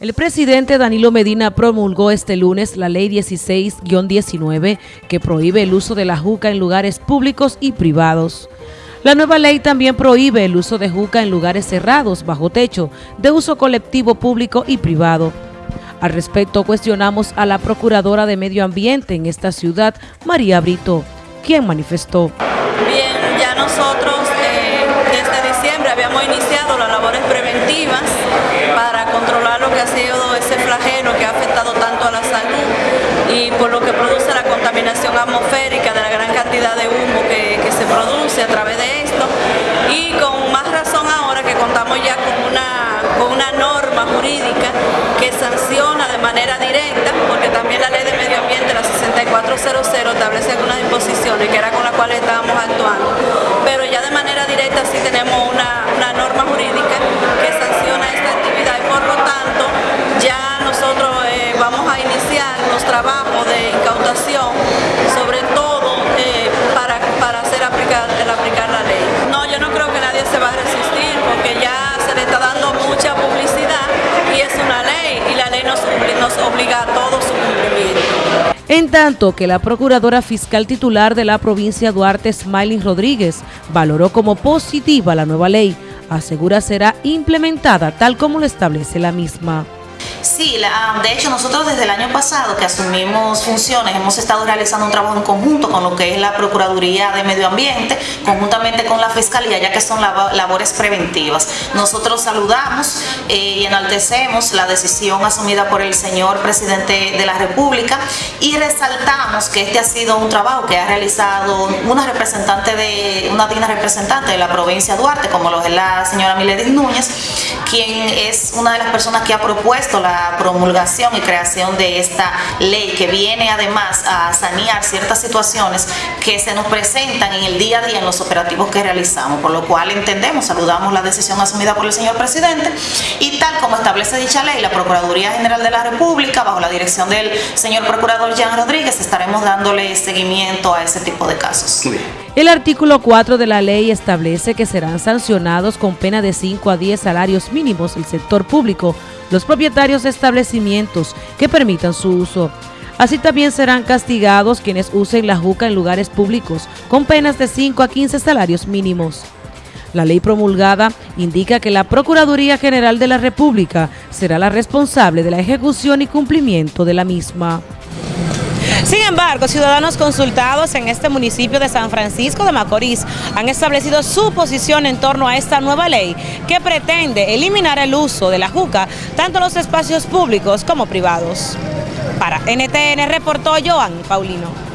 El presidente Danilo Medina promulgó este lunes la Ley 16-19 que prohíbe el uso de la juca en lugares públicos y privados. La nueva ley también prohíbe el uso de juca en lugares cerrados, bajo techo, de uso colectivo público y privado. Al respecto, cuestionamos a la Procuradora de Medio Ambiente en esta ciudad, María Brito, quien manifestó. Bien, ya nosotros eh, desde diciembre habíamos iniciado las labores preventivas para que ha sido ese flagelo que ha afectado tanto a la salud y por lo que produce la contaminación atmosférica de la gran cantidad de humo que, que se produce a través de esto. Y con más razón ahora que contamos ya con una, con una norma jurídica que sanciona de manera directa, porque también la ley de medio ambiente, la 6400, establece algunas disposiciones que era con las cuales estábamos actuando, pero ya de manera directa sí tenemos una, se va a resistir porque ya se le está dando mucha publicidad y es una ley y la ley nos, nos obliga a todo su cumplimiento. En tanto que la Procuradora Fiscal titular de la provincia Duarte, Smiling Rodríguez, valoró como positiva la nueva ley, asegura será implementada tal como lo establece la misma. Sí, la, de hecho nosotros desde el año pasado que asumimos funciones hemos estado realizando un trabajo en conjunto con lo que es la Procuraduría de Medio Ambiente, conjuntamente con la Fiscalía, ya que son labores preventivas. Nosotros saludamos eh, y enaltecemos la decisión asumida por el señor Presidente de la República y resaltamos que este ha sido un trabajo que ha realizado una representante de, una digna representante de la provincia de Duarte, como lo es la señora Miledis Núñez, quien es una de las personas que ha propuesto la promulgación y creación de esta ley que viene además a sanear ciertas situaciones que se nos presentan en el día a día en los operativos que realizamos, por lo cual entendemos, saludamos la decisión asumida por el señor presidente y tal como establece dicha ley, la Procuraduría General de la República, bajo la dirección del señor Procurador Jean Rodríguez, estaremos dándole seguimiento a ese tipo de casos. El artículo 4 de la ley establece que serán sancionados con pena de 5 a 10 salarios mínimos el sector público, los propietarios de establecimientos que permitan su uso. Así también serán castigados quienes usen la juca en lugares públicos, con penas de 5 a 15 salarios mínimos. La ley promulgada indica que la Procuraduría General de la República será la responsable de la ejecución y cumplimiento de la misma. Sin embargo, ciudadanos consultados en este municipio de San Francisco de Macorís han establecido su posición en torno a esta nueva ley que pretende eliminar el uso de la juca tanto en los espacios públicos como privados. Para NTN reportó Joan Paulino.